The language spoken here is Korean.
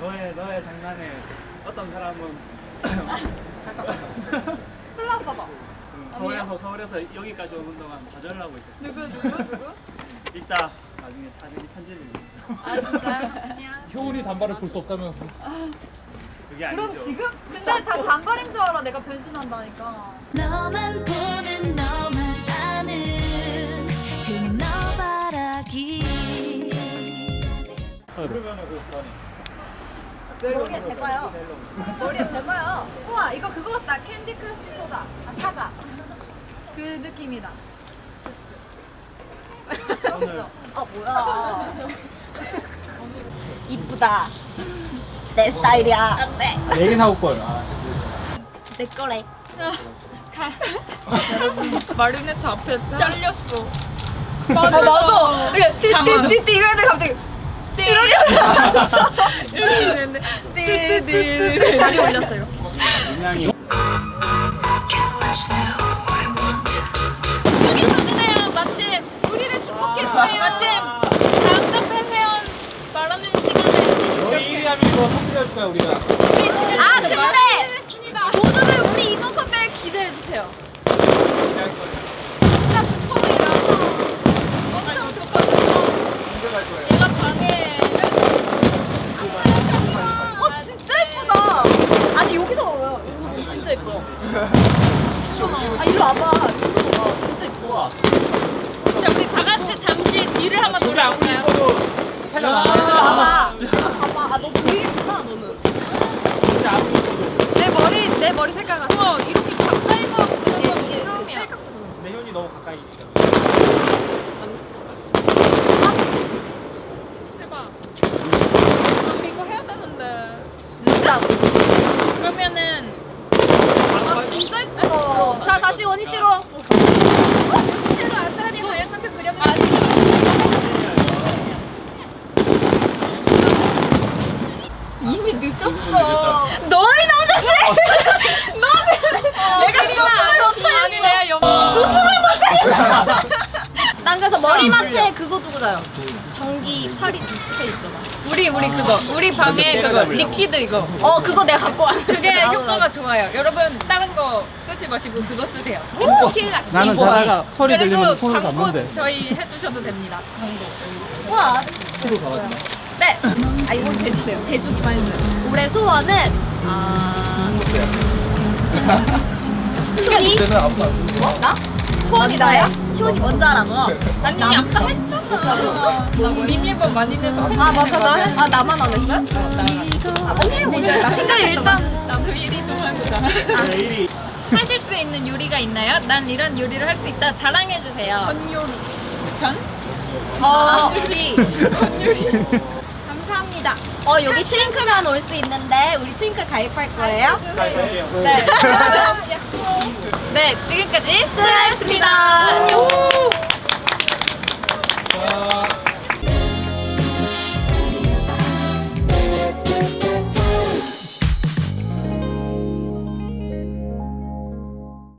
너의 너의 장난에 어떤 사람은 플라파다. 음, 서울에서 서울에서 여기까지 오는 동안 좌절을 하고 있었어. 누구 누구 누구? 이따 나중에 자세히 편집을. 아 진짜요? 효은이 단발을 볼 수 없다면서 그게 아니죠. 그럼 지금? 근데 다 단발인 줄 알아. 내가 변신한다니까. 너만 보는 너만 아는 그냥 너 바라기 그러면은 그 머리에 대봐요. 머리에 대봐요. 우와 이거 그거 같다. 캔디 크러쉬 소다. 아 사과. 그 느낌이다. 오늘 아 뭐야? 이쁘다. 내 스타일이야. 안돼. 얘기 사올 걸 아, 내 거래. 마리네트 앞에 잘렸어. 맞아 아, 맞아. 이게 띠띠 띠띠 이거 했는데 갑자기 이렇게 있는데 띠띠 다리 올렸어 이렇게. 그냥이 여기 터지네요 마침 우리를 축복해줘요 마침 다음 카페 회원 말하는 시간에 너희 1위 하면 이거 터뜨려줄 거야 우리가 아 근데 모두들 우리 이번 컴백 기대해 주세요. 진짜 좋거든요. 엄청 좋거든요. 공개할 거예요 얘가 방해 어 진짜 예쁘다. 아니 여기서 봐요. 여기 진짜 예뻐. 아 이리 와봐. 여기서 봐봐. 진짜 예뻐. 자 우리 다 같이 잠시 뒤를 한번 돌아볼까요? 스타일러 나와야 봐봐. 봐봐. 아 너 보이겠구나 너는. 내 머리 내 머리 색깔 같아. 우와 이렇게 가까이서 보는 건 이게 처음이야. 내 형이 너무 가까이 있니까 대박. 아, 우리 이거 해야 되는데 진짜. 그러면은 아 진짜 예뻐. 자 다시 원위치로. 어? 실제로 아스라니 다이어트표 그려보자. 이미 늦었어 너희 남자씨! 너는 내가 수술을 못했어. 수술을 못했어. 난 그래서 머리맡에 그거 두고 자요. 전기 파리 부채 있잖아. 우리 우리 그거 우리 방에 그거 리퀴드 이거 어 그거 내가 갖고 왔어. 그게 나도 효과가 좋아요 여러분 다른 거 쓰지 마시고 그거 쓰세요 킬라. 나는 자다가 소리 그리고 들리면 손을 광고 잡는데. 저희 해주셔도 됩니다 우와. 네 아 이거 대주세요. 대주 기만 해주세요. 올해 소원은 아안 듣는 어? 나? 소원이 나야? 효니 먼저 하라고. 아니 아까 했잖아. 나 비밀번 많이 내서 아 맞아 나 했. 아 나만 안 했어요? 아 언니 먼저 나 생각이 일단 나도 일이 좀 해보자 내일이 하실 수 있는 요리가 있나요? 난 이런 요리를 할 수 있다. 자랑해주세요. 전 요리. 전? 어. 우리. 전 요리 합니다. 어 여기 트윙클만 올 수 있는데 우리 트윙클 가입할 거예요? 가입할게요. 네. 네 지금까지 슬라이스입니다.